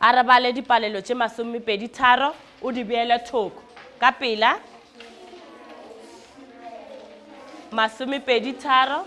a re bale dipalelo tše masomepedi tharo o di beele thoko ka pela masomepedi tharo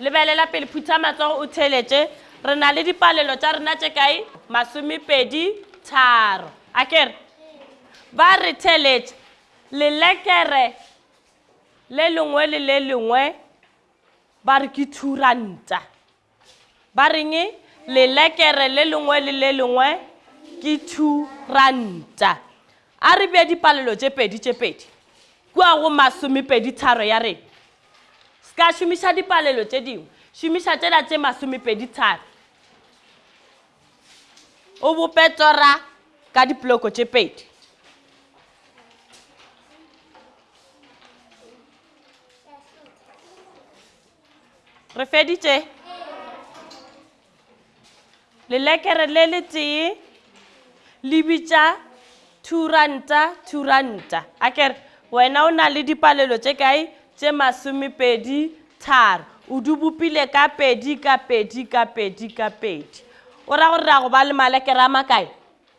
Lebelela pele, phutha matsogo o theeletše. Re na le dipalelo tša rena tše kae? Masomepedi tharo. A kere? Ba re theeletše lelekere le lengwe le le lengwe ba re ke two ranta. Ba reng lelekere le lengwe le le lengwe ke two ranta. A re bje dipalelo tše pedi tše pedi kua go masomepedi tharo ya rena. Se ka šomiša dipalelo tše dingwe. Šomiša tšela tše masomepedi tharo. O bope tora ka dipoloko tše pedi. Re feditše? lelekere le letee le bitša two ranta two ranta a kere wena o na le dipalelo tše kae tše masomepedi tharo o di bopile ka pedi ka pedi ka pedi ka pedi o ra gore ra go ba le malekere a makae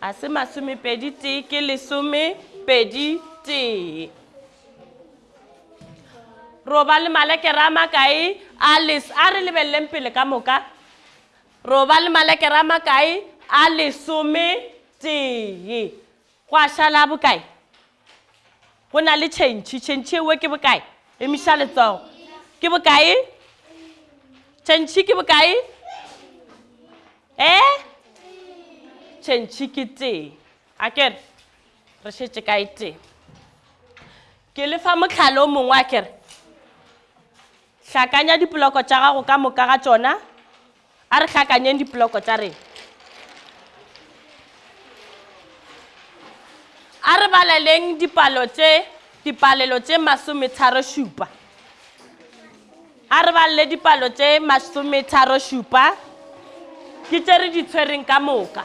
a se masomepedi tee ke lesomepedi tee roba le malekere a makae a les a re lebeleleng pele ka moka roba le malekere a makae a lesome tee Go a šala a bokae? Go na le tšhentšhi. Tšhentšhi ewe ke bokae? Emiša letsogo. Ke bokae? Tšhentšhi ke bokae? Eh? Tšhentšhi ke tee. A kere? Re šetše kae tee? Ke le fa motlhale o mongwe a kere? Hlakanya dipoloko tša gago ka moka ga tšona A re hlakanyeng dipoloko tša rena. A re baleleng dipalo tše, dipalelo tše masometharo-šupa. A re balele dipalo tše masometharo-šupa, ke tše re di tshwereng ka moka.